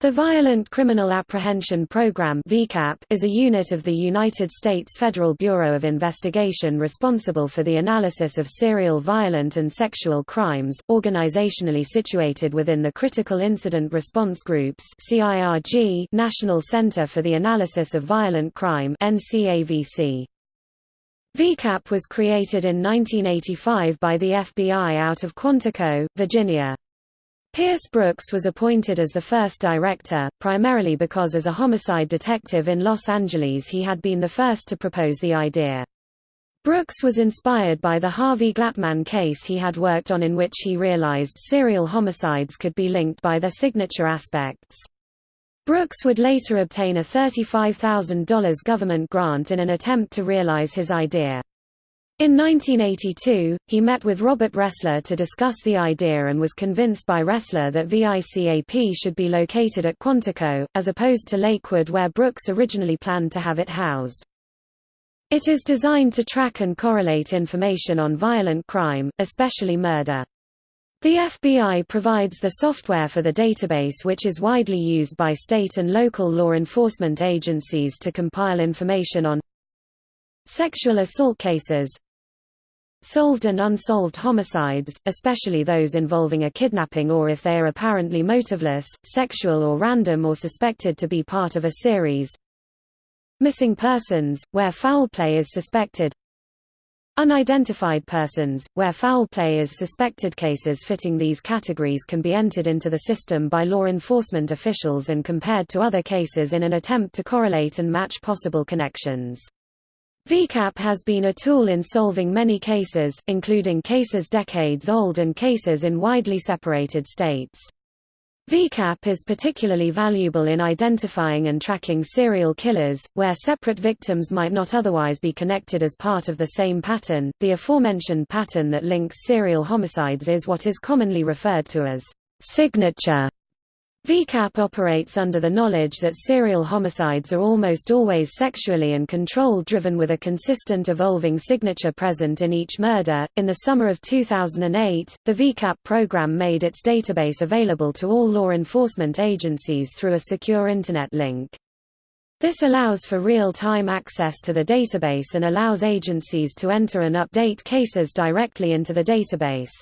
The Violent Criminal Apprehension Program is a unit of the United States Federal Bureau of Investigation responsible for the analysis of serial violent and sexual crimes, organizationally situated within the Critical Incident Response Groups National Center for the Analysis of Violent Crime VICAP was created in 1985 by the FBI out of Quantico, Virginia. Pierce Brooks was appointed as the first director, primarily because as a homicide detective in Los Angeles he had been the first to propose the idea. Brooks was inspired by the Harvey Glatman case he had worked on in which he realized serial homicides could be linked by their signature aspects. Brooks would later obtain a $35,000 government grant in an attempt to realize his idea. In 1982, he met with Robert Ressler to discuss the idea and was convinced by Ressler that VICAP should be located at Quantico, as opposed to Lakewood where Brooks originally planned to have it housed. It is designed to track and correlate information on violent crime, especially murder. The FBI provides the software for the database which is widely used by state and local law enforcement agencies to compile information on sexual assault cases, Solved and unsolved homicides, especially those involving a kidnapping or if they are apparently motiveless, sexual or random or suspected to be part of a series. Missing persons, where foul play is suspected. Unidentified persons, where foul play is suspected cases fitting these categories can be entered into the system by law enforcement officials and compared to other cases in an attempt to correlate and match possible connections. VICAP has been a tool in solving many cases, including cases decades old and cases in widely separated states. VICAP is particularly valuable in identifying and tracking serial killers, where separate victims might not otherwise be connected as part of the same pattern. The aforementioned pattern that links serial homicides is what is commonly referred to as signature VICAP operates under the knowledge that serial homicides are almost always sexually and control driven with a consistent evolving signature present in each murder. In the summer of 2008, the VICAP program made its database available to all law enforcement agencies through a secure Internet link. This allows for real-time access to the database and allows agencies to enter and update cases directly into the database.